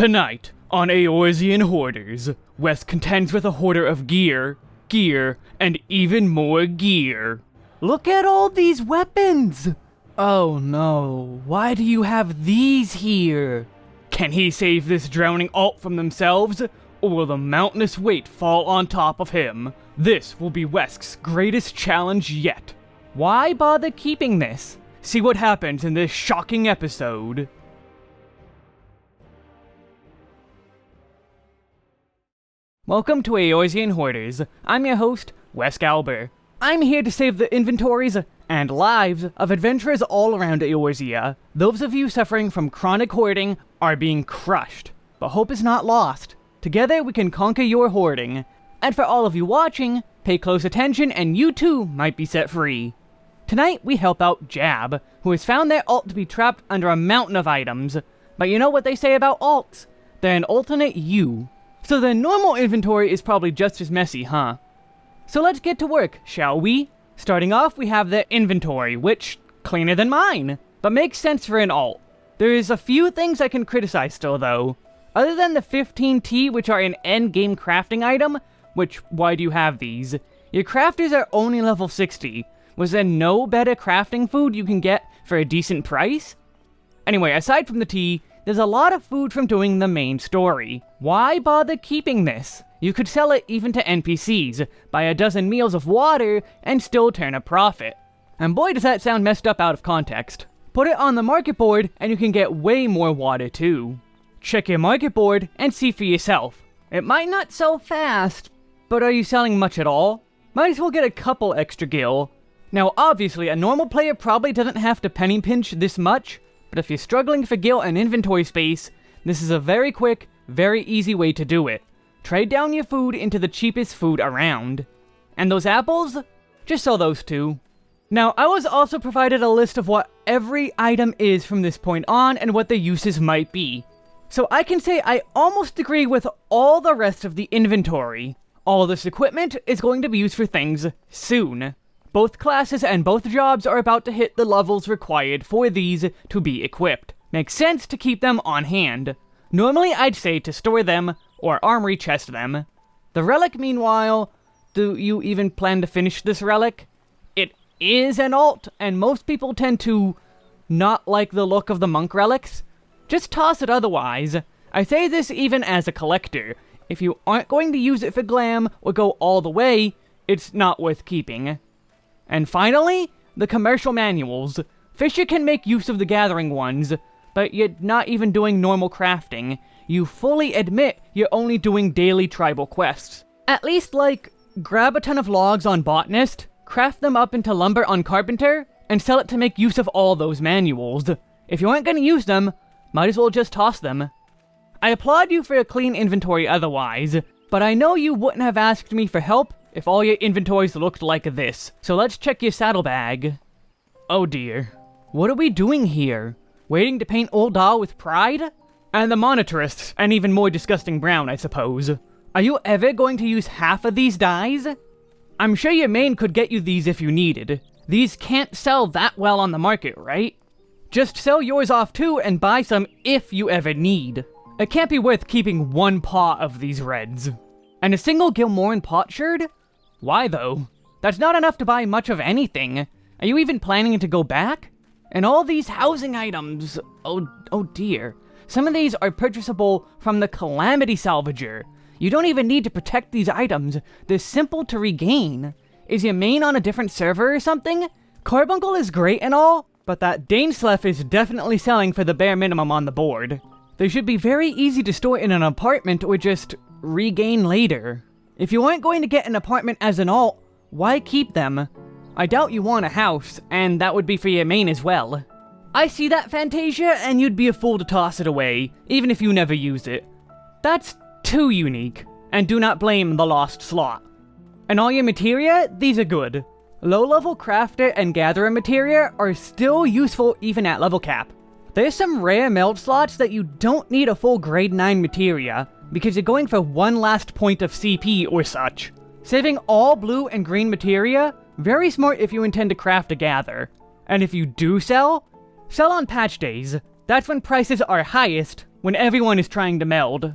Tonight, on Eorzean Hoarders, Wes contends with a hoarder of gear, gear, and even more gear. Look at all these weapons! Oh no, why do you have these here? Can he save this drowning alt from themselves, or will the mountainous weight fall on top of him? This will be Wesk's greatest challenge yet. Why bother keeping this? See what happens in this shocking episode. Welcome to Eorzean Hoarders. I'm your host, Wes Galber. I'm here to save the inventories and lives of adventurers all around Eorzea. Those of you suffering from chronic hoarding are being crushed, but hope is not lost. Together we can conquer your hoarding. And for all of you watching, pay close attention and you too might be set free. Tonight we help out Jab, who has found their alt to be trapped under a mountain of items. But you know what they say about alts? They're an alternate you. So the normal inventory is probably just as messy, huh? So let's get to work, shall we? Starting off, we have the inventory, which, cleaner than mine, but makes sense for an alt. There is a few things I can criticize still, though. Other than the 15T, which are an endgame crafting item, which, why do you have these? Your crafters are only level 60. Was there no better crafting food you can get for a decent price? Anyway, aside from the T, there's a lot of food from doing the main story. Why bother keeping this? You could sell it even to NPCs, buy a dozen meals of water, and still turn a profit. And boy does that sound messed up out of context. Put it on the market board, and you can get way more water too. Check your market board and see for yourself. It might not sell fast, but are you selling much at all? Might as well get a couple extra gil. Now obviously, a normal player probably doesn't have to penny pinch this much, but if you're struggling for gil and inventory space, this is a very quick, very easy way to do it. Trade down your food into the cheapest food around. And those apples? Just sell those two. Now, I was also provided a list of what every item is from this point on and what the uses might be. So I can say I almost agree with all the rest of the inventory. All this equipment is going to be used for things soon. Both classes and both jobs are about to hit the levels required for these to be equipped. Makes sense to keep them on hand. Normally I'd say to store them, or armory chest them. The relic meanwhile, do you even plan to finish this relic? It is an alt, and most people tend to not like the look of the monk relics. Just toss it otherwise. I say this even as a collector. If you aren't going to use it for glam or go all the way, it's not worth keeping. And finally, the commercial manuals. Fisher can make use of the gathering ones, but you're not even doing normal crafting. You fully admit you're only doing daily tribal quests. At least, like, grab a ton of logs on Botanist, craft them up into lumber on Carpenter, and sell it to make use of all those manuals. If you aren't gonna use them, might as well just toss them. I applaud you for a clean inventory otherwise, but I know you wouldn't have asked me for help if all your inventories looked like this. So let's check your saddlebag. Oh dear. What are we doing here? Waiting to paint Ul'dah with pride? And the monetarists, an even more disgusting brown, I suppose. Are you ever going to use half of these dyes? I'm sure your main could get you these if you needed. These can't sell that well on the market, right? Just sell yours off too and buy some if you ever need. It can't be worth keeping one pot of these reds. And a single Gilmoran potsherd? Why though? That's not enough to buy much of anything. Are you even planning to go back? And all these housing items, oh, oh dear. Some of these are purchasable from the Calamity Salvager. You don't even need to protect these items, they're simple to regain. Is your main on a different server or something? Carbuncle is great and all, but that Dainsleif is definitely selling for the bare minimum on the board. They should be very easy to store in an apartment or just regain later. If you aren't going to get an apartment as an alt, why keep them? I doubt you want a house, and that would be for your main as well. I see that, Fantasia, and you'd be a fool to toss it away, even if you never use it. That's too unique, and do not blame the lost slot. And all your materia, these are good. Low-level crafter and gatherer materia are still useful even at level cap. There's some rare meld slots that you don't need a full grade 9 materia, because you're going for one last point of CP or such. Saving all blue and green materia, very smart if you intend to craft a gather. And if you do sell, sell on patch days. That's when prices are highest, when everyone is trying to meld.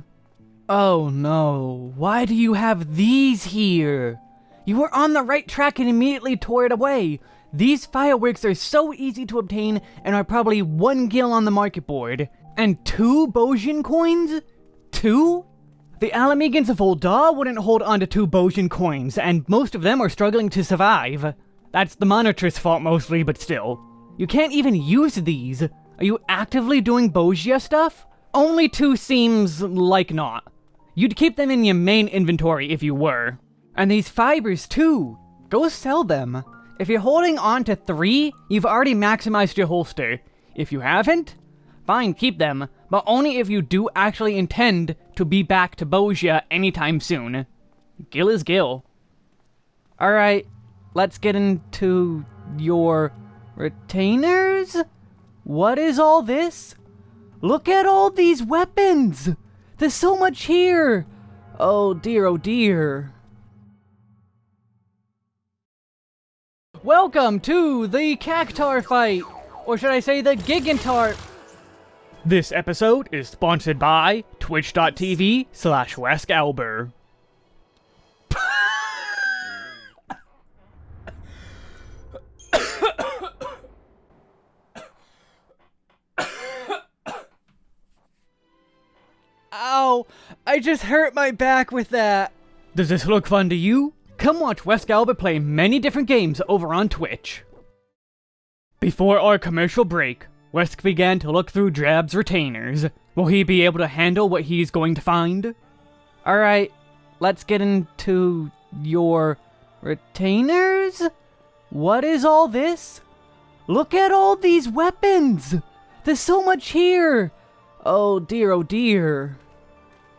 Oh no, why do you have these here? You were on the right track and immediately tore it away. These fireworks are so easy to obtain and are probably one gil on the market board. And two Bozjan coins? Two? The Ala Mhigans of Ul'dah wouldn't hold on to two Bozjan coins, and most of them are struggling to survive. That's the Monitor's fault mostly, but still. You can't even use these. Are you actively doing Bozja stuff? Only two seems like not. You'd keep them in your main inventory if you were. And these fibers too. Go sell them. If you're holding on to three, you've already maximized your holster. If you haven't, fine, keep them, but only if you do actually intend to be back to Bozja anytime soon. Gil is Gil. Alright, let's get into your retainers? What is all this? Look at all these weapons! There's so much here! Oh dear, oh dear. Welcome to the Cactuar fight! Or should I say the Gigantuar? This episode is sponsored by twitch.tv slash weskalber. Ow! I just hurt my back with that! Does this look fun to you? Come watch Weskalber play many different games over on Twitch. Before our commercial break, Wesk began to look through Drab's retainers. Will he be able to handle what he's going to find? Alright, let's get into your retainers? What is all this? Look at all these weapons! There's so much here! Oh dear, oh dear.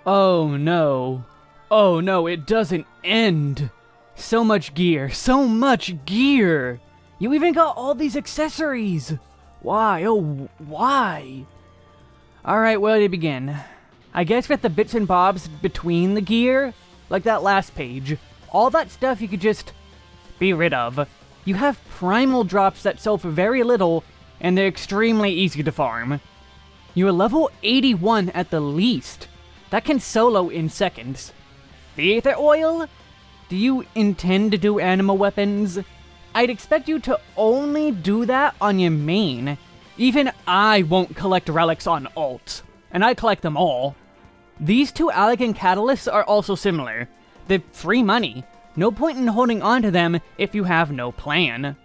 Oh no. Oh no, it doesn't end. So much gear, so much gear! You even got all these accessories! Why, oh, why? Alright, where to begin? I guess with the bits and bobs between the gear, like that last page, all that stuff you could just be rid of. You have primal drops that sell for very little, and they're extremely easy to farm. You're level 81 at the least. That can solo in seconds. The Aether Oil? Do you intend to do Anima weapons? I'd expect you to only do that on your main. Even I won't collect relics on alt, and I collect them all. These two Allagan Catalysts are also similar. They're free money. No point in holding on to them if you have no plan.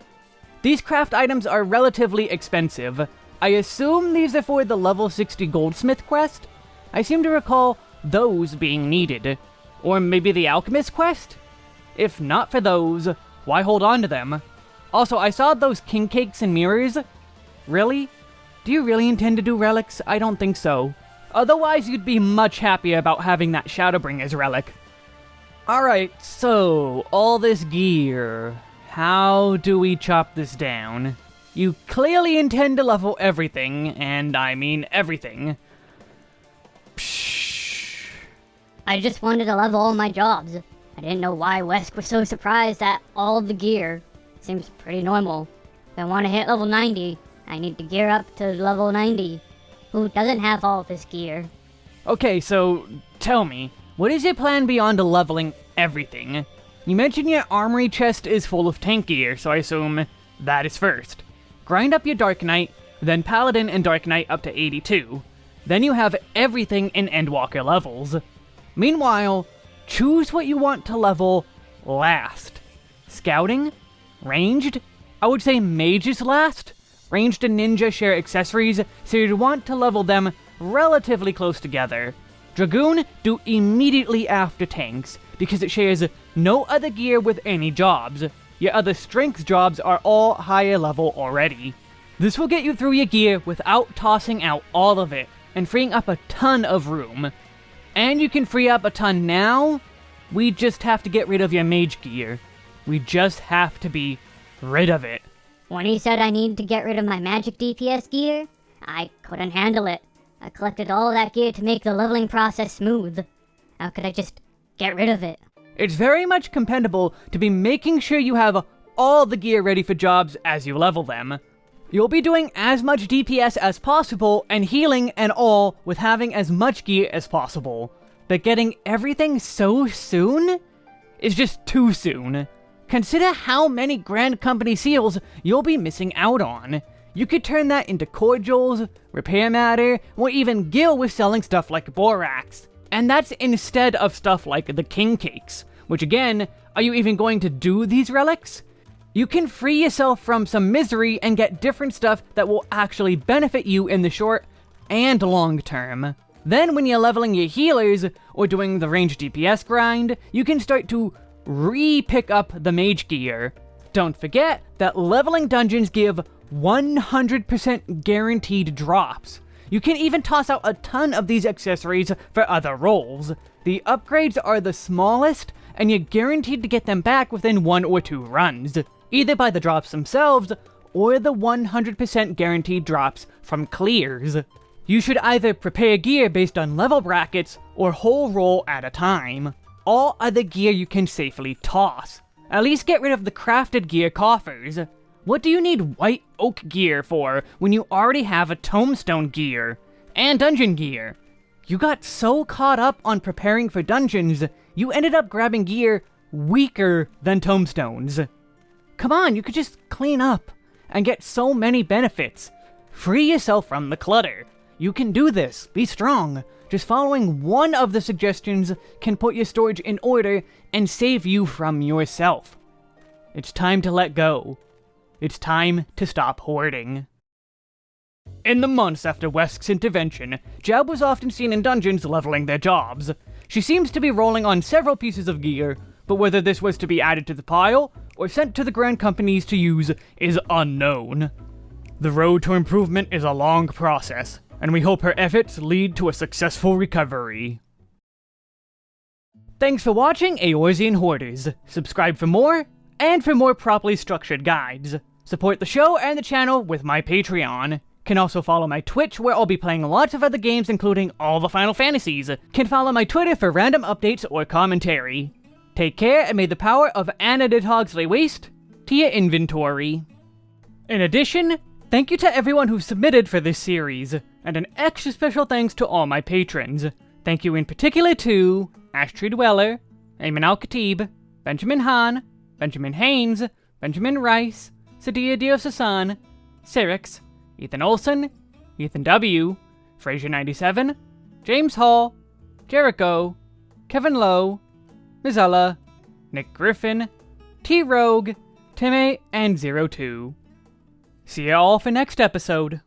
These craft items are relatively expensive. I assume these are for the level 60 Goldsmith quest? I seem to recall those being needed. Or maybe the Alchemist quest? If not for those, why hold on to them? Also, I saw those king cakes and mirrors. Really? Do you really intend to do relics? I don't think so. Otherwise, you'd be much happier about having that Shadowbringer's relic. Alright, so, all this gear. How do we chop this down? You clearly intend to level everything, and I mean everything. Psh. I just wanted to level all my jobs. I didn't know why Wesk was so surprised that all the gear. Seems pretty normal. If I want to hit level 90, I need to gear up to level 90. Who doesn't have all this gear? Okay, so tell me, what is your plan beyond leveling everything? You mentioned your armory chest is full of tank gear, so I assume that is first. Grind up your Dark Knight, then Paladin and Dark Knight up to 82. Then you have everything in Endwalker levels. Meanwhile, choose what you want to level last. Scouting? Ranged? I would say Mage is last. Ranged and Ninja share accessories, so you'd want to level them relatively close together. Dragoon do immediately after tanks, because it shares no other gear with any jobs. Your other strength jobs are all higher level already. This will get you through your gear without tossing out all of it, and freeing up a ton of room. And you can free up a ton now, we just have to get rid of your mage gear. We just have to be rid of it. When he said I need to get rid of my magic DPS gear, I couldn't handle it. I collected all that gear to make the leveling process smooth. How could I just get rid of it? It's very much compendable to be making sure you have all the gear ready for jobs as you level them. You'll be doing as much DPS as possible and healing and all with having as much gear as possible. But getting everything so soon is just too soon. Consider how many Grand Company seals you'll be missing out on. You could turn that into cordials, repair matter, or even gil with selling stuff like borax. And that's instead of stuff like the king cakes, which again, are you even going to do these relics? You can free yourself from some misery and get different stuff that will actually benefit you in the short and long term. Then when you're leveling your healers, or doing the range DPS grind, you can start to re-pick up the mage gear. Don't forget that leveling dungeons give 100% guaranteed drops. You can even toss out a ton of these accessories for other roles. The upgrades are the smallest, and you're guaranteed to get them back within one or two runs, either by the drops themselves, or the 100% guaranteed drops from clears. You should either prepare gear based on level brackets, or whole role at a time. All other gear you can safely toss. At least get rid of the crafted gear coffers. What do you need white oak gear for when you already have a tomestone gear? And dungeon gear? You got so caught up on preparing for dungeons, you ended up grabbing gear weaker than tomestones. Come on, you could just clean up and get so many benefits. Free yourself from the clutter. You can do this. Be strong. Just following one of the suggestions can put your storage in order and save you from yourself. It's time to let go. It's time to stop hoarding. In the months after Wesk's intervention, Jeb was often seen in dungeons leveling their jobs. She seems to be rolling on several pieces of gear, but whether this was to be added to the pile, or sent to the Grand Companies to use, is unknown. The road to improvement is a long process, and we hope her efforts lead to a successful recovery. Thanks for watching Eorzean Hoarders. Subscribe for more, and for more properly structured guides. Support the show and the channel with my Patreon. Can also follow my Twitch, where I'll be playing lots of other games, including all the Final Fantasies. Can follow my Twitter for random updates or commentary. Take care, and may the power of Anna did Hogsley waste to your inventory. In addition, thank you to everyone who submitted for this series, and an extra special thanks to all my patrons. Thank you in particular to Ashtray Dweller, Ayman Al-Khatib, Benjamin Hahn, Benjamin Haynes, Benjamin Rice, Sadia Diosasan, Cyrix, Ethan Olson, Ethan W., Fraser97, James Hall, Jericho, Kevin Lowe, Mizella, Nick Griffin, T Rogue, Timmy, and Zero Two. See you all for next episode.